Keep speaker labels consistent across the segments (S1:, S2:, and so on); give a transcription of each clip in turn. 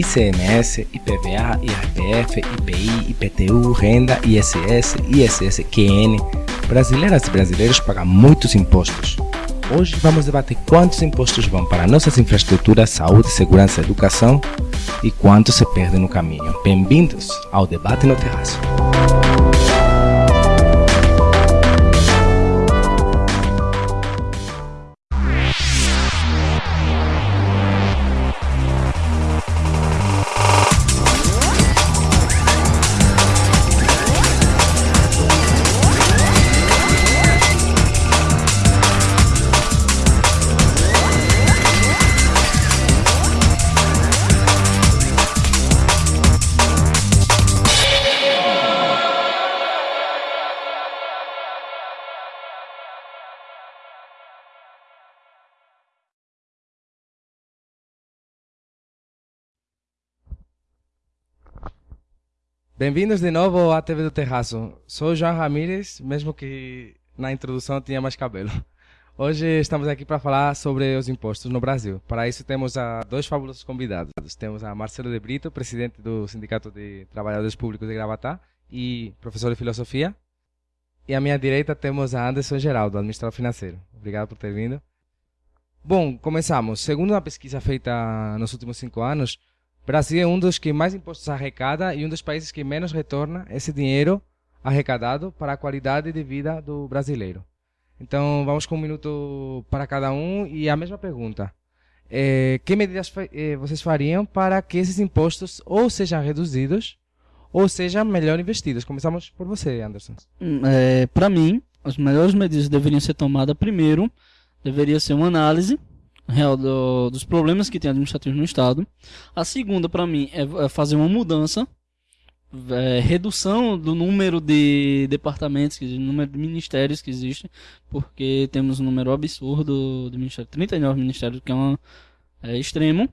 S1: ICMS, IPVA, IRPF, IPI, IPTU, renda, ISS, ISS, QN. Brasileiras e brasileiros pagam muitos impostos. Hoje vamos debater quantos impostos vão para nossas infraestruturas, saúde, segurança e educação e quanto se perde no caminho. Bem-vindos ao Debate no Terraço. Bem-vindos de novo à TV do Terraço. Sou João Ramírez, mesmo que na introdução tinha mais cabelo. Hoje estamos aqui para falar sobre os impostos no Brasil. Para isso temos a dois fabulosos convidados. Temos a Marcelo de Brito, presidente do Sindicato de Trabalhadores Públicos de Gravatá e professor de filosofia. E à minha direita temos a Anderson Geraldo, administrador financeiro. Obrigado por ter vindo. Bom, começamos. Segundo uma pesquisa feita nos últimos cinco anos, Brasil é um dos que mais impostos arrecada e um dos países que menos retorna esse dinheiro arrecadado para a qualidade de vida do brasileiro. Então, vamos com um minuto para cada um e a mesma pergunta. É, que medidas é, vocês fariam para que esses impostos ou sejam reduzidos ou sejam melhor investidos? Começamos por você, Anderson.
S2: Hum, é, para mim, as melhores medidas deveriam ser tomadas primeiro, deveria ser uma análise real do, dos problemas que tem administrativo no Estado. A segunda, para mim, é, é, fazer uma mudança, é, redução do número de departamentos, número de ministérios que existem, porque temos um número absurdo de ministérios, 39 ministérios, que é, uma, é extremo.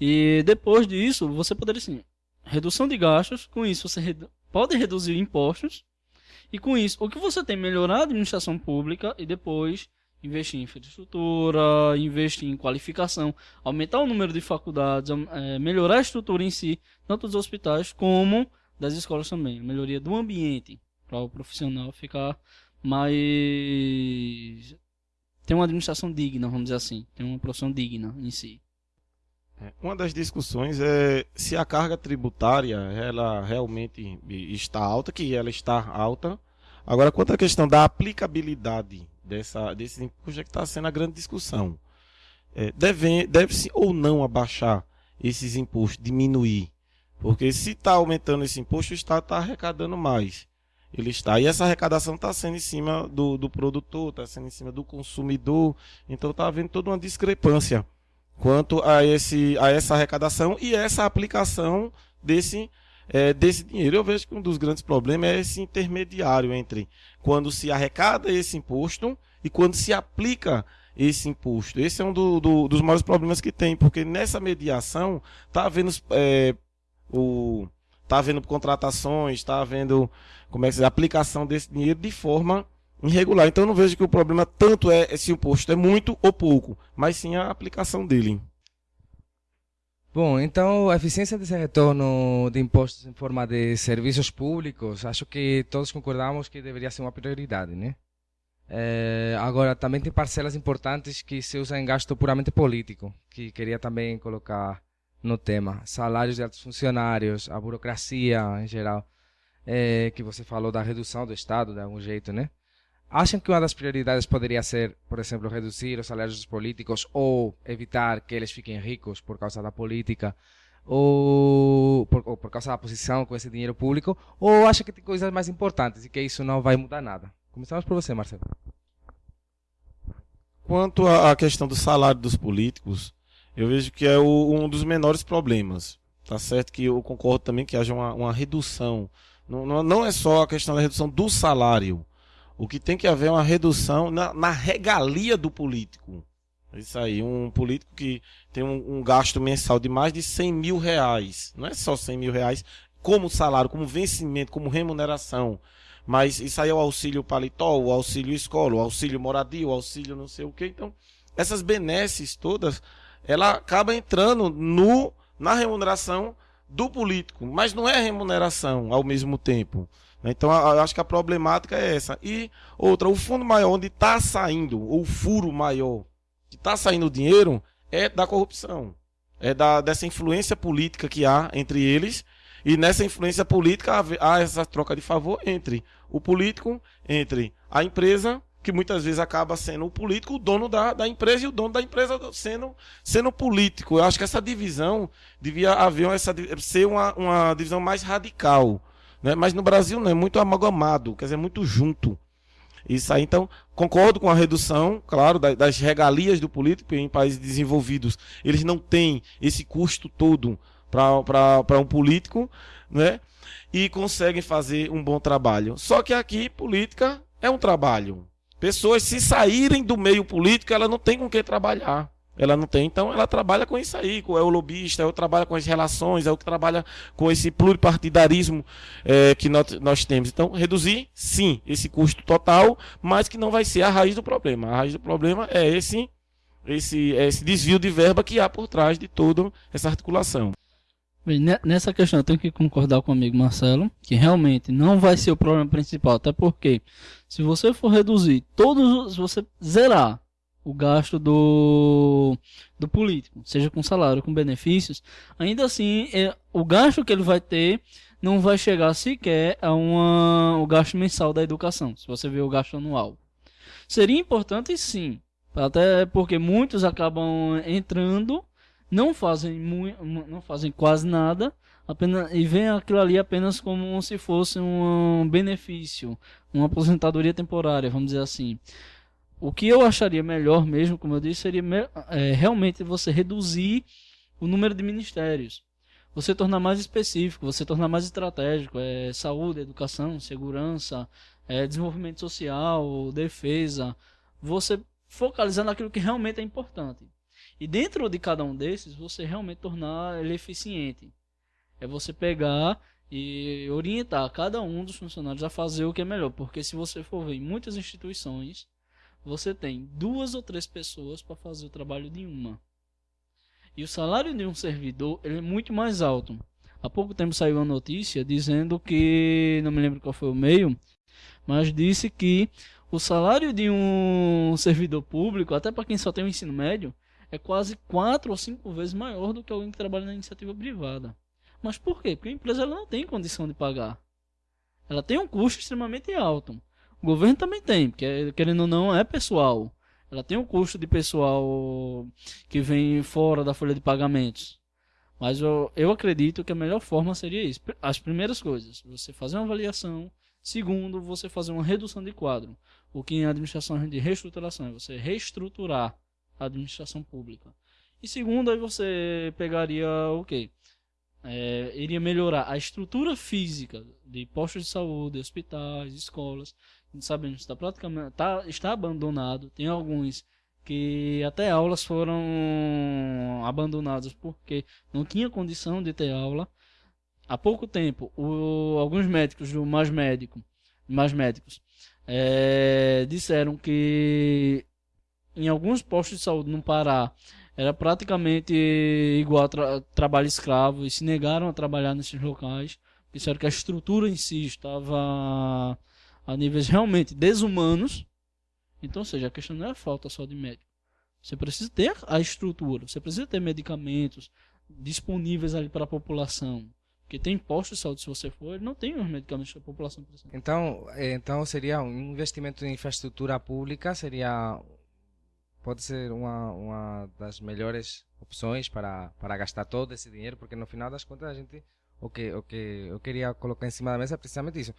S2: E depois disso, você poderia, assim, redução de gastos, com isso você redu pode reduzir impostos, e com isso, o que você tem melhorar a administração pública e depois investir em infraestrutura, investir em qualificação, aumentar o número de faculdades, é, melhorar a estrutura em si, tanto dos hospitais como das escolas também. A melhoria do ambiente para o profissional ficar mais. ter uma administração digna, vamos dizer assim, ter uma profissão digna em si.
S3: É, uma das discussões é se a carga tributária ela realmente está alta, que ela está alta. Agora, quanto à questão da aplicabilidade dessa, desse imposto é que está sendo a grande discussão. É, deve, deve-se ou não abaixar esses impostos, diminuir? Porque se está aumentando esse imposto, o Estado está arrecadando mais. Ele está. E essa arrecadação está sendo em cima do, do produtor, está sendo em cima do consumidor. Então está havendo toda uma discrepância quanto a, esse, a essa arrecadação e essa aplicação desse é, desse dinheiro. Eu vejo que um dos grandes problemas é esse intermediário entre quando se arrecada esse imposto e quando se aplica esse imposto. Esse é um do, do, dos maiores problemas que tem, porque nessa mediação está havendo é, o está havendo contratações, está havendo como é que se diz, aplicação desse dinheiro de forma irregular. Então eu não vejo que o problema tanto é se o imposto é muito ou pouco, mas sim a aplicação dele.
S1: Bom, então a eficiência desse retorno de impostos em forma de serviços públicos, acho que todos concordamos que deveria ser uma prioridade, né? É, agora, também tem parcelas importantes que se usam em gasto puramente político, que queria também colocar no tema. Salários de altos funcionários, a burocracia em geral, é, que você falou da redução do Estado, de algum jeito, né? Acham que uma das prioridades poderia ser, por exemplo, reduzir os salários dos políticos ou evitar que eles fiquem ricos por causa da política ou por, por causa da posição com esse dinheiro público? Ou acha que tem coisas mais importantes e que isso não vai mudar nada? Começamos por você, Marcelo.
S3: Quanto à questão do salário dos políticos, eu vejo que é o, um dos menores problemas. Tá certo que eu concordo também que haja uma, uma redução. Não, não é só a questão da redução do salário o que tem que haver é uma redução na, na regalia do político. Isso aí, um político que tem um, um, gasto mensal de mais de 100 mil reais. Não é só 100 mil reais como salário, como vencimento, como remuneração. Mas isso aí é o auxílio paletó, o auxílio escola, o auxílio moradia, o auxílio não sei o que. Então, essas benesses todas, ela acaba entrando no na remuneração do político, mas não é remuneração ao mesmo tempo. Então, eu acho que a problemática é essa. E outra, o fundo maior onde está saindo, ou o furo maior que está saindo o dinheiro, é da corrupção. É da, dessa influência política que há entre eles. E nessa influência política há, essa troca de favor entre o político, entre a empresa que muitas vezes acaba sendo o político o dono da, da empresa e o dono da empresa sendo, sendo político. Eu acho que essa divisão devia haver essa, ser uma, uma divisão mais radical. Né? Mas no Brasil não, é muito amalgamado, quer dizer, muito junto. Isso aí, então, concordo com a redução, claro, das regalias do político em países desenvolvidos. Eles não têm esse custo todo para um político, né? E conseguem fazer um bom trabalho. Só que aqui, política é um trabalho. Pessoas, se saírem do meio político, ela não tem com que trabalhar. Ela não tem, então ela trabalha com isso aí, é o lobista, é o trabalha com as relações, é o que trabalha com esse pluripartidarismo é, que nós, nós temos. Então, reduzir, sim, esse custo total, mas que não vai ser a raiz do problema. A raiz do problema é esse, esse, é esse desvio de verba que há por trás de toda essa articulação.
S2: Bem, nessa questão eu tenho que concordar com o amigo Marcelo, que realmente não vai ser o problema principal, até porque se você for reduzir todos, se você zerar o gasto do, do político, seja com salário, com benefícios, ainda assim é, o gasto que ele vai ter não vai chegar sequer a uma, o gasto mensal da educação, se você ver o gasto anual. Seria importante sim, até porque muitos acabam entrando não fazem não fazem quase nada, apenas e veem aquilo ali apenas como se fosse um benefício, uma aposentadoria temporária, vamos dizer assim. O que eu acharia melhor mesmo, como eu disse, seria é, realmente você reduzir o número de ministérios. Você tornar mais específico, você tornar mais estratégico, é, saúde, educação, segurança, é, desenvolvimento social, defesa. Você focalizar naquilo que realmente é importante. E dentro de cada um desses, você realmente tornar ele eficiente. É você pegar e orientar cada um dos funcionários a fazer o que é melhor. Porque se você for ver em muitas instituições, você tem duas ou três pessoas para fazer o trabalho de uma. E o salário de um servidor ele é muito mais alto. Há pouco tempo saiu uma notícia dizendo que, não me lembro qual foi o meio, mas disse que o salário de um servidor público, até para quem só tem o ensino médio, é quase quatro ou cinco vezes maior do que alguém que trabalha na iniciativa privada. Mas por quê? Porque a empresa ela não tem condição de pagar. Ela tem um custo extremamente alto. O governo também tem, porque querendo ou não é pessoal. Ela tem um custo de pessoal que vem fora da folha de pagamentos. Mas eu, eu acredito que a melhor forma seria isso. As primeiras coisas, você fazer uma avaliação. Segundo, você fazer uma redução de quadro. O que em administração de reestruturação é você reestruturar administração pública. E segundo, aí você pegaria o quê? É, iria melhorar a estrutura física de postos de saúde, hospitais, escolas. Sabemos está praticamente tá, está abandonado. Tem alguns que até aulas foram abandonadas porque não tinha condição de ter aula. Há pouco tempo, o, alguns médicos do Mais Médico, Mais Médicos, é, disseram que em alguns postos de saúde no Pará era praticamente igual a tra trabalho escravo e se negaram a trabalhar nesses locais. Disseram que a estrutura em si estava a níveis realmente desumanos. Então, ou seja, a questão não é a falta só de médico. Você precisa ter a estrutura, você precisa ter medicamentos disponíveis ali para a população. Porque tem postos de saúde, se você for, ele não tem os medicamentos que a população precisa.
S1: Então, eh, então seria um investimento em infraestrutura pública, seria pode ser uma, uma das melhores opções para, para gastar todo esse dinheiro, porque no final das contas a gente o que o que eu queria colocar em cima da mesa é precisamente isso.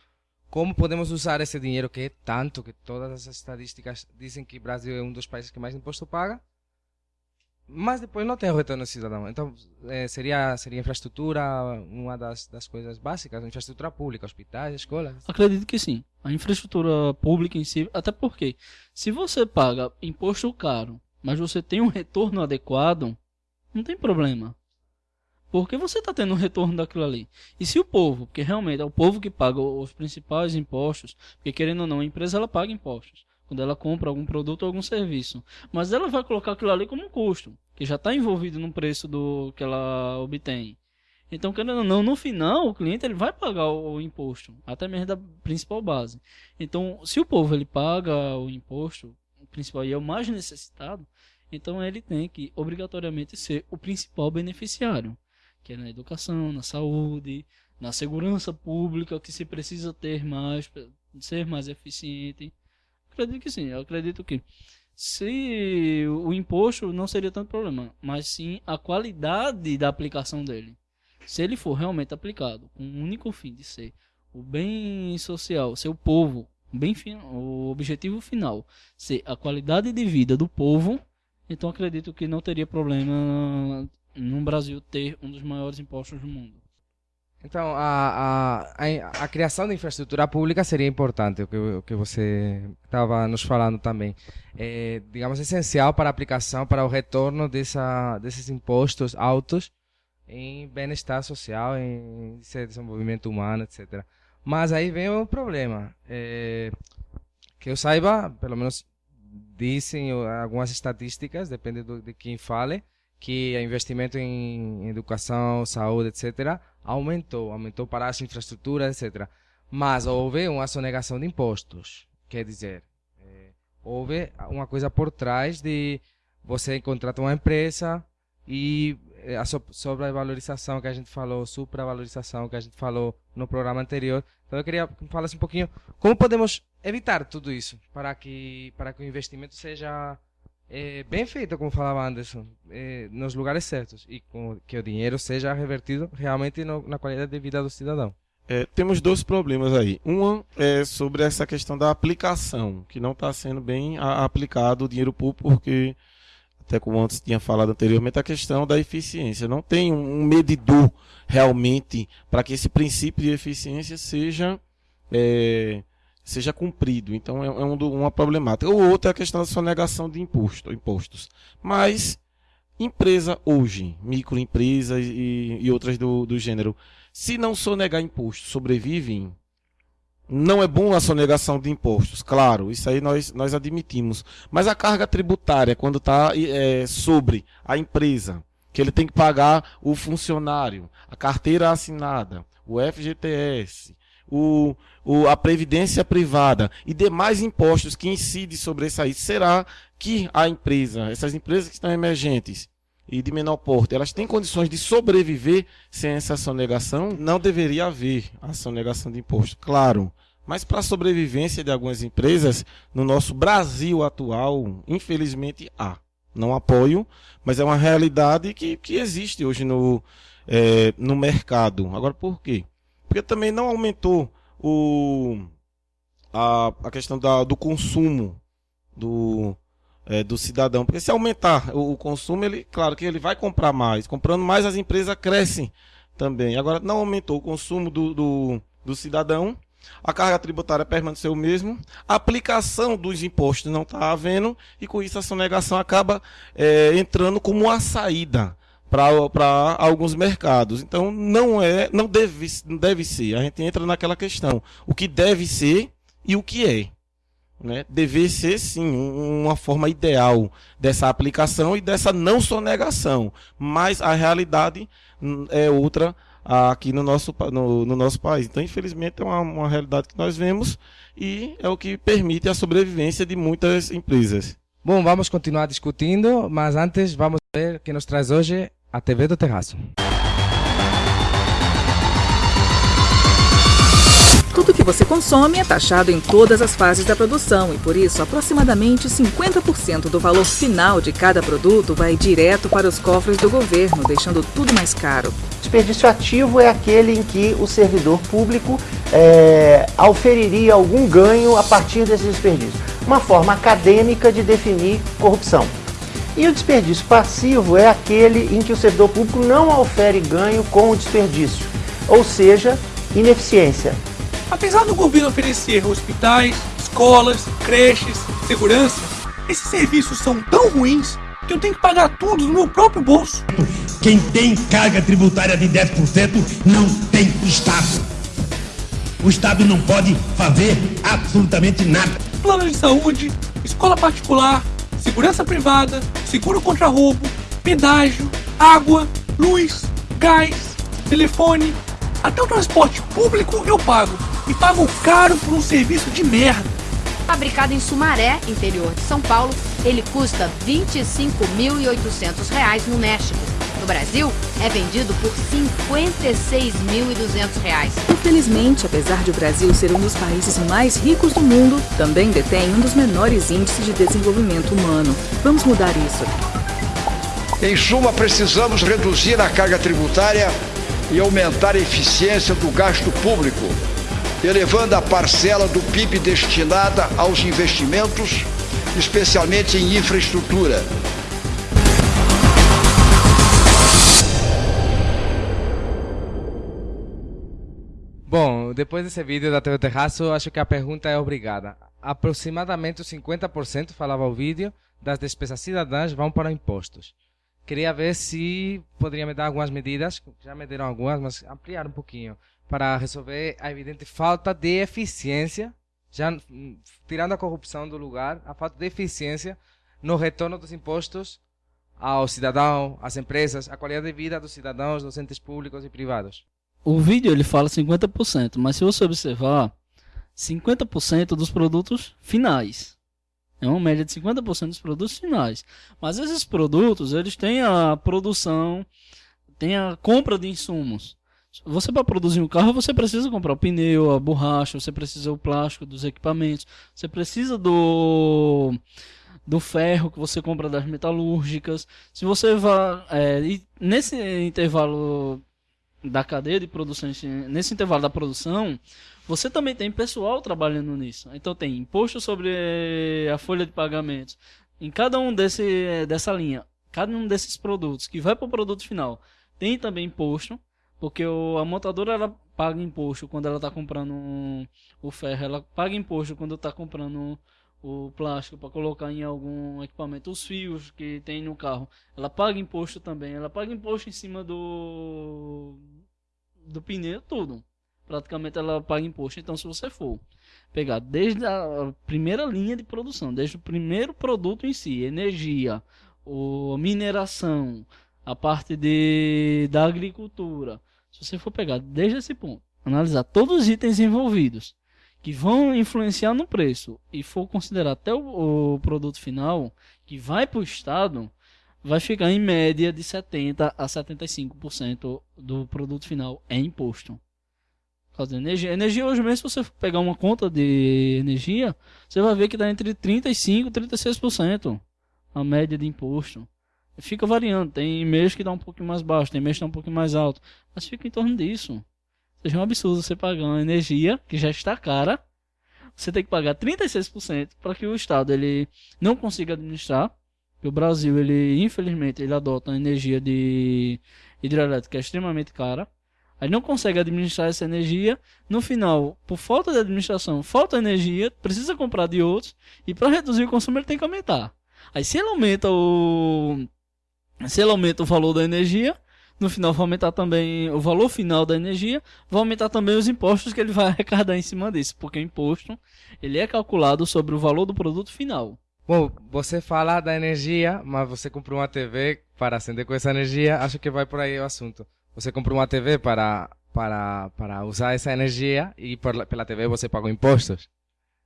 S1: Como podemos usar esse dinheiro que é tanto que todas as estatísticas dizem que o Brasil é um dos países que mais imposto paga? mas depois não tem o retorno cidadão. Então, é, seria, seria infraestrutura uma das, das coisas básicas, infraestrutura pública, hospitais, escolas?
S2: Acredito que sim. A infraestrutura pública em si, até porque, se você paga imposto caro, mas você tem um retorno adequado, não tem problema. Porque você está tendo um retorno daquilo ali. E se o povo, porque realmente é o povo que paga os principais impostos, porque querendo ou não, a empresa ela paga impostos. quando ela compra algum produto ou algum serviço. Mas ela vai colocar aquilo ali como um custo, que já está envolvido no preço do que ela obtém. Então, querendo ou não, no final, o cliente ele vai pagar o, o, imposto, até mesmo da principal base. Então, se o povo ele paga o imposto, o principal e é o mais necessitado, então ele tem que obrigatoriamente ser o principal beneficiário, que é na educação, na saúde, na segurança pública, que se precisa ter mais, ser mais eficiente. Acredito que sim, eu acredito que se o imposto não seria tanto problema, mas sim a qualidade da aplicação dele. Se ele for realmente aplicado com o único fim de ser o bem social, ser o povo, o, bem, o objetivo final, ser a qualidade de vida do povo, então acredito que não teria problema Brasil ter um dos maiores impostos do mundo.
S1: Então, a, a, a, criação de infraestrutura pública seria importante, o que, o que você estava nos falando também. É, digamos, essencial para a aplicação, para o retorno dessa, desses impostos altos em bem-estar social, em desenvolvimento humano, etc. Mas aí vem o problema. É, que eu saiba, pelo menos dizem algumas estatísticas, depende do, de quem fale, que o investimento em educação, saúde, etc., aumentou, aumentou para as infraestruturas, etc. Mas houve uma sonegação de impostos, quer dizer, é, houve uma coisa por trás de você contrata uma empresa e é, a sobrevalorização que a gente falou, supravalorização que a gente falou no programa anterior. Então eu queria que falasse um pouquinho como podemos evitar tudo isso para que para que o investimento seja é, bem feito, como falava Anderson, é, nos lugares certos e com, que o dinheiro seja revertido realmente no, na qualidade de vida do cidadão.
S3: É, temos dois problemas aí. Uma é sobre essa questão da aplicação, que não está sendo bem aplicado o dinheiro público, porque até como antes tinha falado anteriormente, a questão da eficiência. Não tem um medidor realmente para que esse princípio de eficiência seja, é, seja cumprido. Então é, é um, uma problemática. O outro é a questão da sonegação de imposto, impostos. Mas empresa hoje, microempresa e, e outras do, do gênero, se não sonegar imposto, sobrevivem, não é bom a sonegação de impostos, claro, isso aí nós, nós admitimos. Mas a carga tributária, quando está é, sobre a empresa, que ele tem que pagar o funcionário, a carteira assinada, o FGTS, o, o, a previdência privada e demais impostos que incidem sobre isso aí, será que a empresa, essas empresas que estão emergentes e de menor porte, elas têm condições de sobreviver sem essa sonegação? Não deveria haver a sonegação de imposto, claro. Mas para a sobrevivência de algumas empresas, no nosso Brasil atual, infelizmente há. Não apoio, mas é uma realidade que, que existe hoje no, é, no mercado. Agora, por quê? Porque também não aumentou o, a, a questão da, do consumo do, é, do cidadão. Porque se aumentar o, o, consumo, ele, claro que ele vai comprar mais. Comprando mais, as empresas crescem também. Agora, não aumentou o consumo do, do, do cidadão a carga tributária permaneceu o mesmo, a aplicação dos impostos não está havendo, e com isso a sonegação acaba é, entrando como uma saída para alguns mercados. Então não é, não deve, não deve ser. A gente entra naquela questão. O que deve ser e o que é. Né? Deve ser sim uma forma ideal dessa aplicação e dessa não sonegação. Mas a realidade hum, é outra aqui no nosso, no, no nosso país. Então, infelizmente, é uma, uma realidade que nós vemos e é o que permite a sobrevivência de muitas empresas.
S1: Bom, vamos continuar discutindo, mas antes vamos ver o que nos traz hoje a TV do Terraço.
S4: Tudo que você consome é taxado em todas as fases da produção e, por isso, aproximadamente 50% do valor final de cada produto vai direto para os cofres do governo, deixando tudo mais caro.
S5: Desperdício ativo é aquele em que o servidor público é, auferiria algum ganho a partir desse desperdício. Uma forma acadêmica de definir corrupção. E o desperdício passivo é aquele em que o servidor público não aufere ganho com o desperdício, ou seja, ineficiência.
S6: Apesar do governo oferecer hospitais, escolas, creches, segurança, esses serviços são tão ruins que eu tenho que pagar tudo no meu próprio bolso.
S7: Quem tem carga tributária de 10% não tem Estado. O Estado não pode fazer absolutamente nada.
S6: plano de saúde, escola particular, segurança privada, seguro contra roubo, pedágio, água, luz, gás, telefone, até o transporte público eu pago. E pago caro por um serviço de merda.
S8: Fabricado em Sumaré, interior de São Paulo, ele custa R$ 25.800 no México. No Brasil, é vendido por R$ 56.200.
S4: Infelizmente, apesar de o Brasil ser um dos países mais ricos do mundo, também detém um dos menores índices de desenvolvimento humano. Vamos mudar isso.
S9: Em suma, precisamos reduzir a carga tributária e aumentar a eficiência do gasto público, elevando a parcela do PIB destinada aos investimentos, especialmente em infraestrutura.
S1: Depois desse vídeo da TV Terraço, acho que a pergunta é obrigada. Aproximadamente os 50%, falava o vídeo, das despesas cidadãs vão para impostos. Queria ver se poderia me dar algumas medidas, já me deram algumas, mas ampliar um pouquinho, para resolver a evidente falta de eficiência, já hum, tirando a corrupção do lugar, a falta de eficiência no retorno dos impostos ao cidadão, às empresas, a qualidade de vida dos cidadãos, docentes públicos e privados.
S2: O vídeo ele fala 50%, mas se você observar, 50% dos produtos finais. É uma média de 50% dos produtos finais. Mas esses produtos, eles têm a produção, tem a compra de insumos. Você para produzir um carro, você precisa comprar o pneu, a borracha, você precisa o plástico dos equipamentos, você precisa do do ferro que você compra das metalúrgicas. Se você vai é, nesse intervalo da cadeia de produção, nesse intervalo da produção, você também tem pessoal trabalhando nisso. Então tem imposto sobre a folha de pagamentos. Em cada um desse, dessa linha, cada um desses produtos que vai para o produto final, tem também imposto, porque o, a montadora ela paga imposto quando ela está comprando um, o ferro, ela paga imposto quando está comprando o plástico para colocar em algum equipamento, os fios que tem no carro, ela paga imposto também, ela paga imposto em cima do do pneu, tudo praticamente ela paga imposto. Então, se você for pegar desde a primeira linha de produção, desde o primeiro produto em si, energia, o mineração, a parte de, da agricultura, se você for pegar desde esse ponto, analisar todos os itens envolvidos que vão influenciar no preço e for considerar até o, o produto final que vai para o Estado, vai ficar em média de 70 a 75% do produto final é imposto causa da energia. Energia hoje mesmo, se você pegar uma conta de energia, você vai ver que está entre 35% e 36% a média de imposto. Fica variando, tem mês que dá um pouquinho mais baixo, tem mês que dá um pouquinho mais alto, mas fica em torno disso. Seja, é um absurdo você pagar uma energia que já está cara, você tem que pagar 36% para que o Estado ele não consiga administrar. o Brasil, ele infelizmente, ele adota uma energia de hidrelétrica extremamente cara. Aí não consegue administrar essa energia. No final, por falta de administração, falta energia, precisa comprar de outros. E para reduzir o consumo, ele tem que aumentar. Aí se ele aumenta o. Se ele aumenta o valor da energia, no final vai aumentar também o valor final da energia, vai aumentar também os impostos que ele vai arrecadar em cima disso, porque o imposto ele é calculado sobre o valor do produto final.
S1: Bom, você fala da energia, mas você comprou uma TV para acender com essa energia, acho que vai por aí o assunto. Você comprou uma TV para, para, para usar essa energia e por, pela TV você pagou impostos.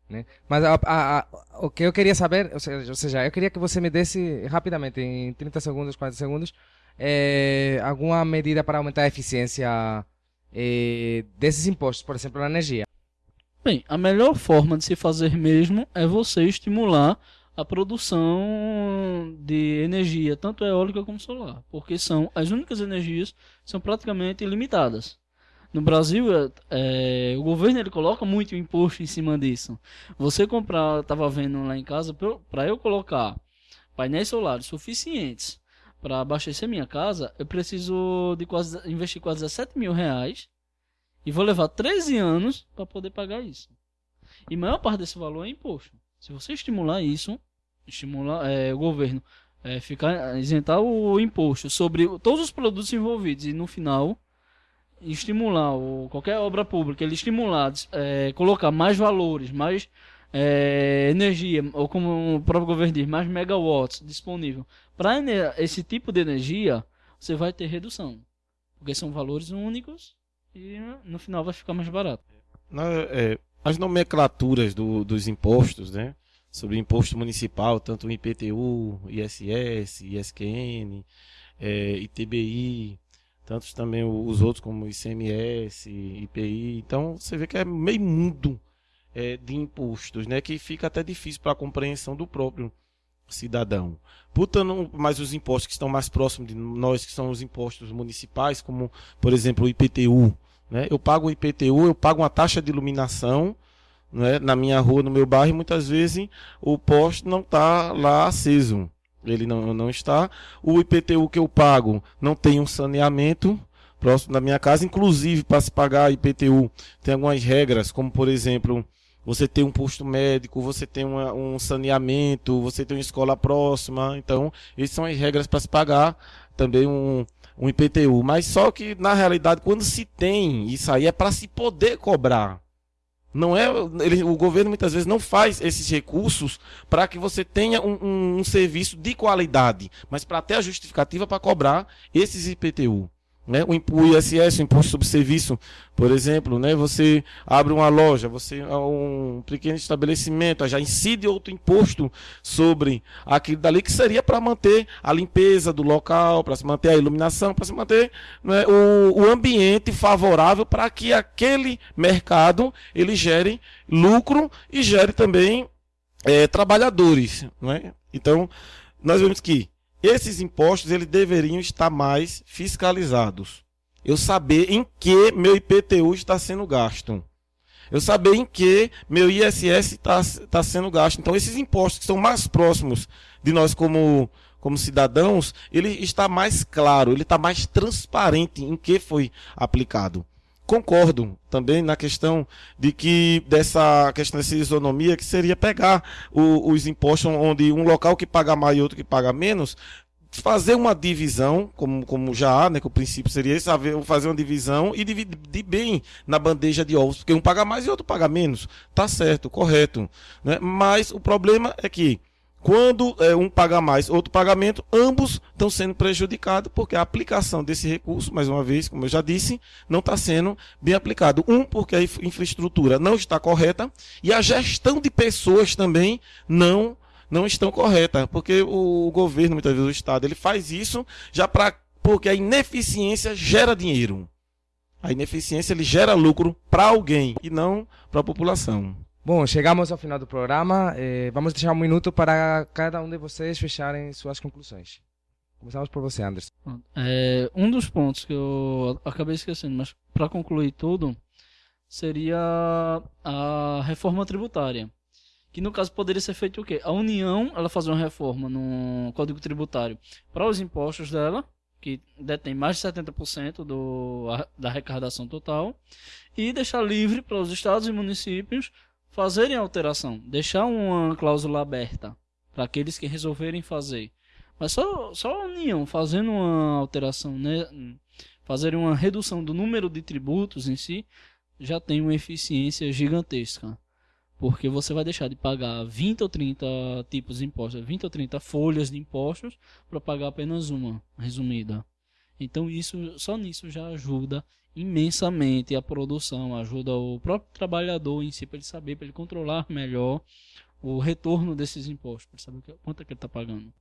S1: Né? Mas a, a, a, o que eu queria saber, ou seja, eu queria que você me desse rapidamente, em 30 segundos, 40 segundos, é, alguma medida para aumentar a eficiência é, desses impostos, por exemplo, na energia.
S2: Bem, a melhor forma de se fazer mesmo é você estimular a produção de energia, tanto eólica como solar, porque são as únicas energias que são praticamente ilimitadas. No Brasil, é, o governo ele coloca muito imposto em cima disso. Você comprar, estava vendo lá em casa, para eu colocar painéis solares suficientes para abastecer minha casa, eu preciso de quase investir quase 17 mil reais e vou levar 13 anos para poder pagar isso. E maior parte desse valor é imposto. Se você estimular isso, estimular é, o governo é, ficar isentar o imposto sobre todos os produtos envolvidos e no final estimular o, qualquer obra pública ele estimular é, colocar mais valores mais é, energia, ou como o próprio governo diz, mais megawatts disponível para esse tipo de energia, você vai ter redução. Porque são valores únicos e no final vai ficar mais barato.
S3: é, as nomenclaturas do, dos impostos, né? Sobre imposto municipal, tanto o IPTU, ISS, ISQN, é, ITBI, tantos também os outros como ICMS, IPI. Então você vê que é meio mundo é, de impostos, né? Que fica até difícil para a compreensão do próprio cidadão. Putando mais os impostos que estão mais próximos de nós, que são os impostos municipais, como por exemplo o IPTU, né? Eu pago o IPTU, eu pago uma taxa de iluminação né, na minha rua, no meu bairro, e muitas vezes o poste não está lá aceso. Ele não, não está. O IPTU que eu pago não tem um saneamento próximo da minha casa. Inclusive, para se pagar IPTU, tem algumas regras, como por exemplo, você tem um posto médico, você tem uma, um saneamento, você tem uma escola próxima. Então, essas são as regras para se pagar também um, um IPTU. Mas só que, na realidade, quando se tem isso aí, é para se poder cobrar. Não é, ele, o governo muitas vezes não faz esses recursos para que você tenha um, um, um, serviço de qualidade, mas para ter a justificativa para cobrar esses IPTU. Né? O, ISS, o Imposto sobre Serviço, por exemplo, né? você abre uma loja, você um pequeno estabelecimento, já incide outro imposto sobre aquilo dali que seria para manter a limpeza do local, para se manter a iluminação, para se manter né, o, o ambiente favorável para que aquele mercado ele gere lucro e gere também é, trabalhadores. Né? Então, nós vemos que esses impostos eles deveriam estar mais fiscalizados. Eu saber em que meu IPTU está sendo gasto. Eu saber em que meu ISS está, está sendo gasto. Então, esses impostos que são mais próximos de nós como, como cidadãos, ele está mais claro, ele está mais transparente em que foi aplicado. Concordo também na questão de que dessa questão dessa isonomia, que seria pegar o, os impostos onde um local que paga mais e outro que paga menos, fazer uma divisão, como, como já há, né, que o princípio seria esse, fazer uma divisão e dividir bem na bandeja de ovos, porque um paga mais e outro paga menos. Tá certo, correto. Né? Mas o problema é que quando é, um paga mais, outro pagamento, ambos estão sendo prejudicados porque a aplicação desse recurso, mais uma vez, como eu já disse, não está sendo bem aplicado. Um, porque a infraestrutura não está correta e a gestão de pessoas também não não estão corretas, porque o governo, muitas vezes o Estado, ele faz isso já para porque a ineficiência gera dinheiro. A ineficiência ele gera lucro para alguém e não para a população.
S1: Bom, chegamos ao final do programa. Eh, vamos deixar um minuto para cada um de vocês fecharem suas conclusões. Começamos por você, Anderson.
S2: É, um dos pontos que eu acabei esquecendo, mas para concluir tudo, seria a reforma tributária. Que no caso poderia ser feito o quê? A União ela fazer uma reforma no Código Tributário para os impostos dela, que detém mais de 70% do, da arrecadação total, e deixar livre para os estados e municípios fazerem alteração, deixar uma cláusula aberta para aqueles que resolverem fazer. Mas só, só a União fazendo uma alteração, né, fazerem uma redução do número de tributos em si, já tem uma eficiência gigantesca. Porque você vai deixar de pagar 20 ou 30 tipos de impostos, 20 ou 30 folhas de impostos, para pagar apenas uma, resumida. Então isso só nisso já ajuda imensamente a produção, ajuda o próprio trabalhador em si para ele saber, para ele controlar melhor o retorno desses impostos, para saber quanto é que ele está pagando.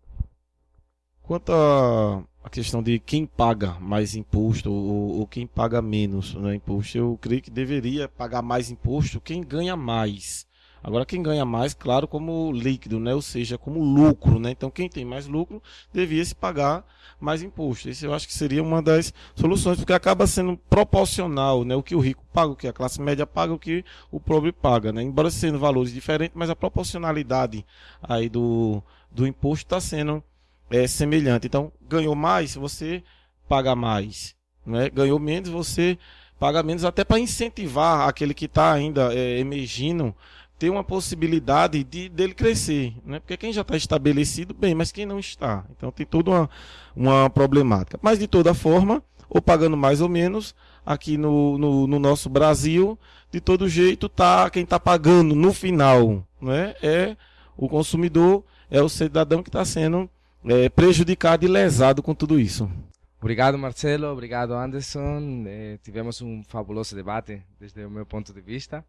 S3: Quanto à questão de quem paga mais imposto ou, ou quem paga menos né, imposto, eu creio que deveria pagar mais imposto quem ganha mais. Agora, quem ganha mais, claro, como líquido, né? ou seja, como lucro. Né? Então, quem tem mais lucro devia se pagar mais imposto. Isso eu acho que seria uma das soluções, porque acaba sendo proporcional né? o que o rico paga, o que a classe média paga, o que o pobre paga. Né? Embora sendo valores diferentes, mas a proporcionalidade aí do, do imposto está sendo é, semelhante. Então, ganhou mais, você paga mais. Né? Ganhou menos, você paga menos, até para incentivar aquele que está ainda é, emergindo ter uma possibilidade de dele crescer, né? Porque quem já está estabelecido, bem, mas quem não está. Então tem toda uma, uma problemática. Mas de toda forma, ou pagando mais ou menos, aqui no, no, no nosso Brasil, de todo jeito, tá quem está pagando no final não é? é o consumidor, é o cidadão que está sendo é, prejudicado e lesado com tudo isso.
S1: Obrigado, Marcelo. Obrigado, Anderson. Eh, tivemos um fabuloso debate, desde o meu ponto de vista.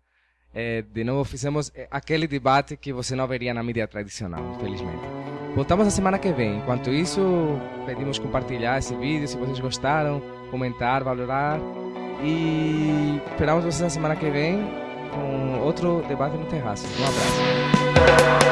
S1: Eh, de novo, fizemos eh, aquele debate que você não veria na mídia tradicional, infelizmente. Voltamos na semana que vem. Enquanto isso, pedimos compartilhar esse vídeo, se vocês gostaram, comentar, valorar. E esperamos vocês na semana que vem com outro debate no terraço. Um abraço.